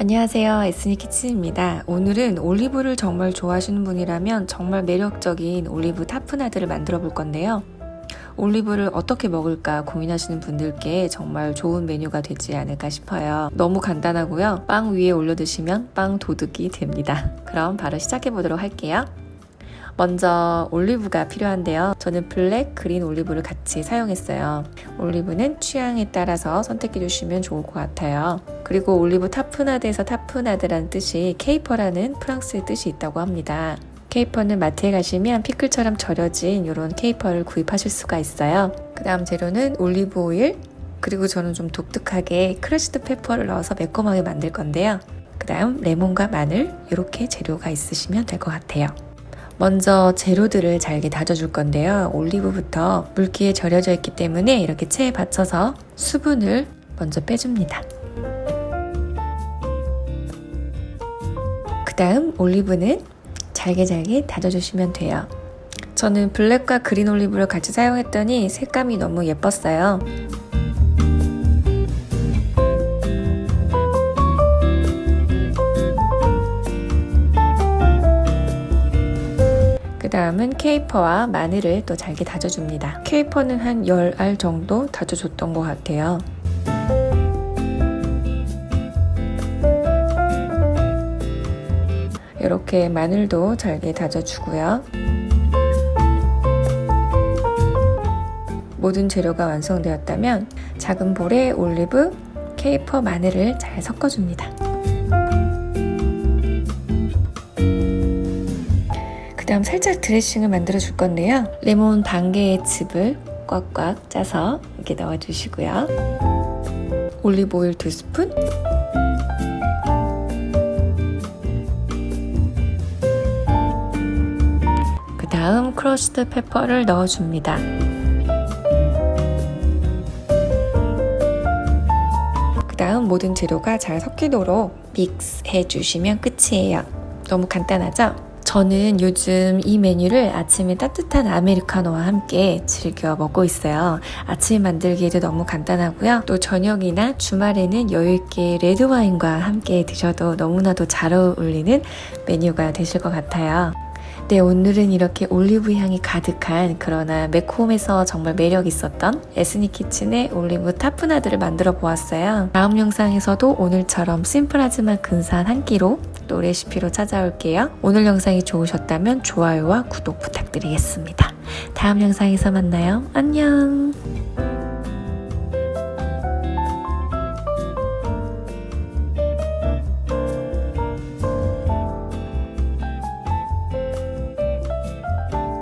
안녕하세요. 에스니 키친입니다. 오늘은 올리브를 정말 좋아하시는 분이라면 정말 매력적인 올리브 tapenade를 만들어 볼 건데요. 올리브를 어떻게 먹을까 고민하시는 분들께 정말 좋은 메뉴가 되지 않을까 싶어요. 너무 간단하고요. 빵 위에 올려 드시면 빵 도둑이 됩니다. 그럼 바로 시작해 보도록 할게요 먼저 올리브가 필요한데요. 저는 블랙, 그린 올리브를 같이 사용했어요. 올리브는 취향에 따라서 선택해 주시면 좋을 것 같아요. 그리고 올리브 tapenade에서 tapenade라는 뜻이 케이퍼라는 프랑스의 뜻이 있다고 합니다. 케이퍼는 마트에 가시면 피클처럼 절여진 이런 케이퍼를 구입하실 수가 있어요. 그 다음 재료는 올리브 오일, 그리고 저는 좀 독특하게 crushed pepper를 넣어서 매콤하게 만들 건데요. 그 다음 레몬과 마늘 이렇게 재료가 있으시면 될 것 같아요. 먼저 재료들을 잘게 다져줄 건데요. 올리브부터 물기에 절여져 있기 때문에 이렇게 체에 받쳐서 수분을 먼저 빼줍니다. 그 다음 올리브는 잘게 잘게 다져주시면 돼요. 저는 블랙과 그린 올리브를 같이 사용했더니 색감이 너무 예뻤어요. 다음은 케이퍼와 마늘을 또 잘게 다져줍니다. 케이퍼는 한 10알 정도 다져줬던 것 같아요. 이렇게 마늘도 잘게 다져주고요. 모든 재료가 완성되었다면 작은 볼에 올리브, 케이퍼, 마늘을 잘 섞어줍니다. 살짝 드레싱을 만들어 줄 건데요. 레몬 반 개의 즙을 꽉꽉 짜서 이렇게 넣어 주시고요. 올리브 오일 2스푼 그 다음 crushed pepper를 넣어줍니다. 그 다음 모든 재료가 잘 섞이도록 믹스해 주시면 끝이에요. 너무 간단하죠? 저는 요즘 이 메뉴를 아침에 따뜻한 아메리카노와 함께 즐겨 먹고 있어요. 아침 만들기에도 너무 간단하고요. 또 저녁이나 주말에는 여유있게 레드와인과 함께 드셔도 너무나도 잘 어울리는 메뉴가 되실 것 같아요. 네, 오늘은 이렇게 올리브 향이 가득한 그러나 매콤해서 정말 매력 있었던 에스니 키친의 올리브 타프나드를 만들어 보았어요. 다음 영상에서도 오늘처럼 심플하지만 근사한 한 끼로 또 레시피로 찾아올게요. 오늘 영상이 좋으셨다면 좋아요와 구독 부탁드리겠습니다. 다음 영상에서 만나요. 안녕!